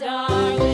darling.